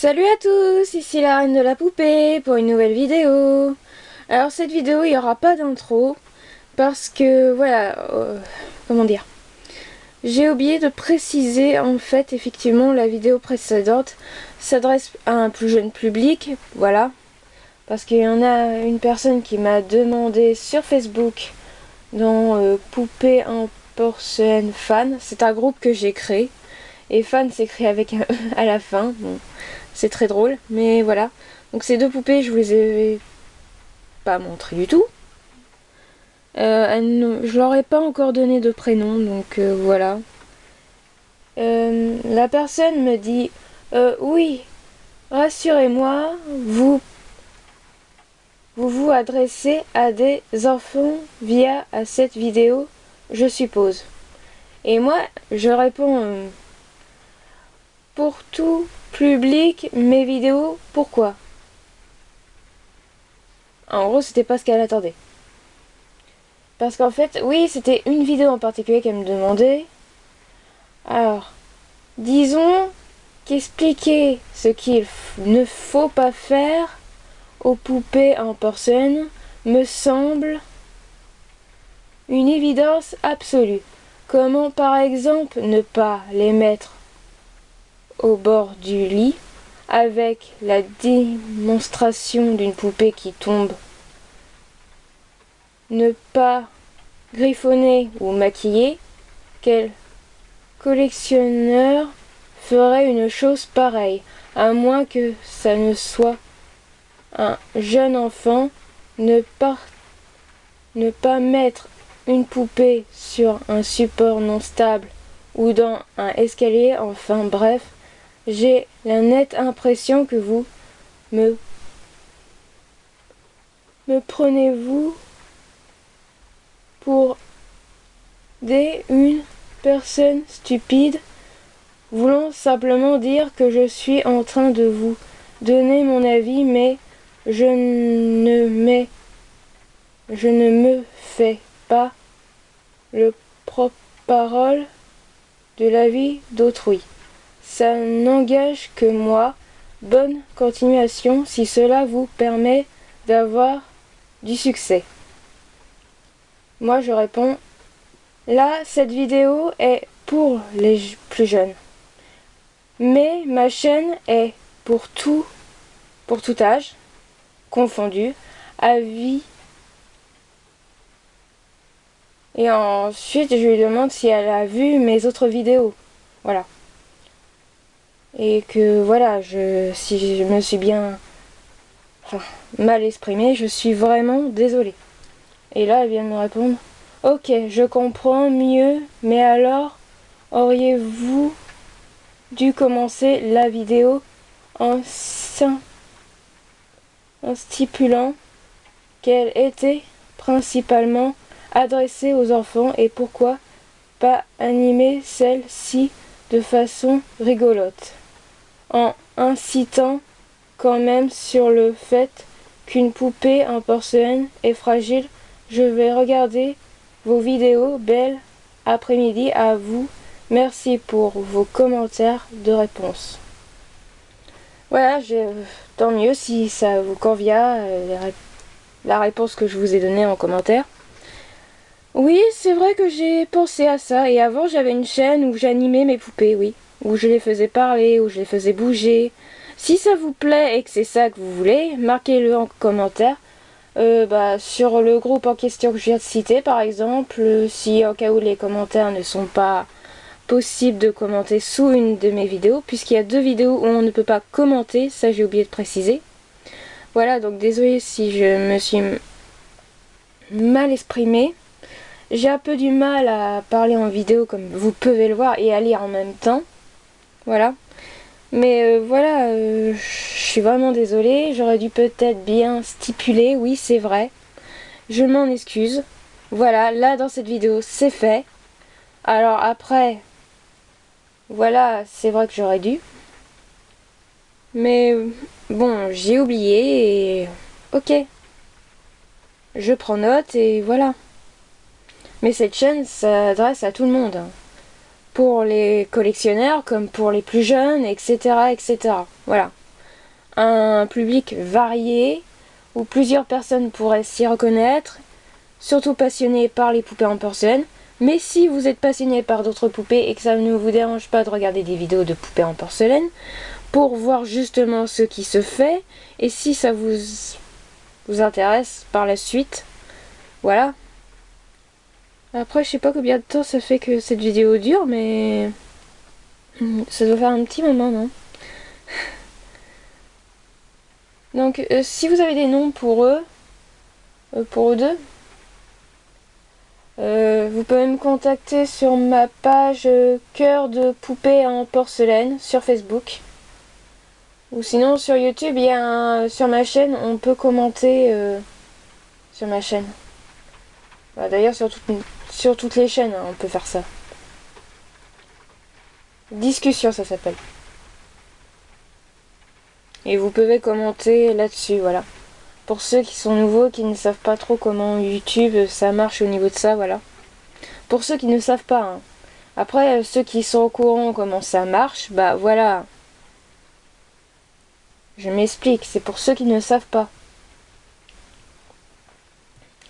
Salut à tous, ici la reine de la poupée pour une nouvelle vidéo. Alors cette vidéo, il n'y aura pas d'intro parce que voilà, euh, comment dire J'ai oublié de préciser en fait effectivement la vidéo précédente s'adresse à un plus jeune public, voilà. Parce qu'il y en a une personne qui m'a demandé sur Facebook dans euh, Poupée en porcelaine fan, c'est un groupe que j'ai créé. Et fan s'écrit avec un E à la fin. C'est très drôle, mais voilà. Donc ces deux poupées, je vous les ai pas montrées du tout. Euh, je leur ai pas encore donné de prénom, donc euh, voilà. Euh, la personne me dit oui, rassurez-moi, vous vous vous adressez à des enfants via à cette vidéo, je suppose. Et moi, je réponds pour tout public mes vidéos, pourquoi? En gros, c'était pas ce qu'elle attendait. Parce qu'en fait, oui, c'était une vidéo en particulier qu'elle me demandait. Alors, disons qu'expliquer ce qu'il ne faut pas faire aux poupées en porcelaine me semble une évidence absolue. Comment par exemple ne pas les mettre au bord du lit avec la démonstration d'une poupée qui tombe. Ne pas griffonner ou maquiller, quel collectionneur ferait une chose pareille, à moins que ça ne soit un jeune enfant, ne pas, ne pas mettre une poupée sur un support non stable ou dans un escalier, enfin bref, j'ai la nette impression que vous me, prenez-vous pour des une personne stupide voulant simplement dire que je suis en train de vous donner mon avis mais je ne mets je ne me fais pas le propre parole de la vie d'autrui ça n'engage que moi. Bonne continuation si cela vous permet d'avoir du succès. Moi je réponds, là cette vidéo est pour les plus jeunes. Mais ma chaîne est pour tout, pour tout âge, confondu, avis. Et ensuite je lui demande si elle a vu mes autres vidéos. Voilà et que voilà, je, si je me suis bien mal exprimée, je suis vraiment désolée. Et là, elle vient de me répondre, ok, je comprends mieux, mais alors, auriez-vous dû commencer la vidéo en, en stipulant qu'elle était principalement adressée aux enfants et pourquoi pas animer celle-ci de façon rigolote? En incitant quand même sur le fait qu'une poupée en porcelaine est fragile. Je vais regarder vos vidéos. Belle après-midi à vous. Merci pour vos commentaires de réponse. Voilà, tant mieux si ça vous convient, euh, la réponse que je vous ai donnée en commentaire. Oui, c'est vrai que j'ai pensé à ça. Et avant, j'avais une chaîne où j'animais mes poupées, oui où je les faisais parler, où je les faisais bouger. Si ça vous plaît et que c'est ça que vous voulez, marquez-le en commentaire. Euh, bah, sur le groupe en question que je viens de citer par exemple, si en cas où les commentaires ne sont pas possibles de commenter sous une de mes vidéos, puisqu'il y a deux vidéos où on ne peut pas commenter, ça j'ai oublié de préciser. Voilà, donc désolé si je me suis mal exprimée. J'ai un peu du mal à parler en vidéo comme vous pouvez le voir et à lire en même temps. Voilà. Mais euh, voilà, euh, je suis vraiment désolée. J'aurais dû peut-être bien stipuler, oui c'est vrai. Je m'en excuse. Voilà, là dans cette vidéo, c'est fait. Alors après, voilà, c'est vrai que j'aurais dû. Mais bon, j'ai oublié et... Ok. Je prends note et voilà. Mais cette chaîne s'adresse à tout le monde. Pour les collectionneurs comme pour les plus jeunes, etc. etc. Voilà. un public varié où plusieurs personnes pourraient s'y reconnaître, surtout passionnés par les poupées en porcelaine. Mais si vous êtes passionné par d'autres poupées et que ça ne vous dérange pas de regarder des vidéos de poupées en porcelaine, pour voir justement ce qui se fait, et si ça vous, vous intéresse par la suite, voilà. Après, je sais pas combien de temps ça fait que cette vidéo dure, mais ça doit faire un petit moment, non Donc, euh, si vous avez des noms pour eux, euh, pour eux deux, euh, vous pouvez me contacter sur ma page Cœur de poupée en porcelaine sur Facebook. Ou sinon sur YouTube, il y a sur ma chaîne, on peut commenter sur ma chaîne. Bah, d'ailleurs sur, sur, toutes les chaînes, hein, on peut faire ça. Discussion, ça s'appelle. Et vous pouvez commenter là-dessus, voilà. Pour ceux qui sont nouveaux, qui ne savent pas trop comment YouTube ça marche au niveau de ça, voilà. Pour ceux qui ne savent pas, hein. Après, ceux qui sont au courant comment ça marche, bah voilà. Je m'explique, c'est pour ceux qui ne savent pas.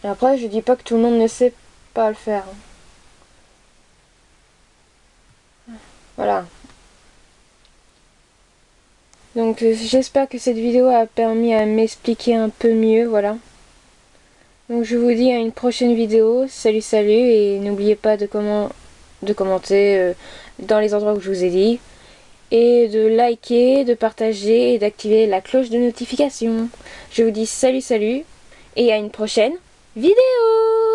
Après, je dis pas que tout le monde ne sait pas le faire. Voilà. Donc euh, j'espère que cette vidéo a permis à m'expliquer un peu mieux, voilà. Donc je vous dis à une prochaine vidéo. Salut salut et n'oubliez pas de, comment, de commenter euh, dans les endroits où je vous ai dit. Et de liker, de partager et d'activer la cloche de notification. Je vous dis salut salut et à une prochaine vidéo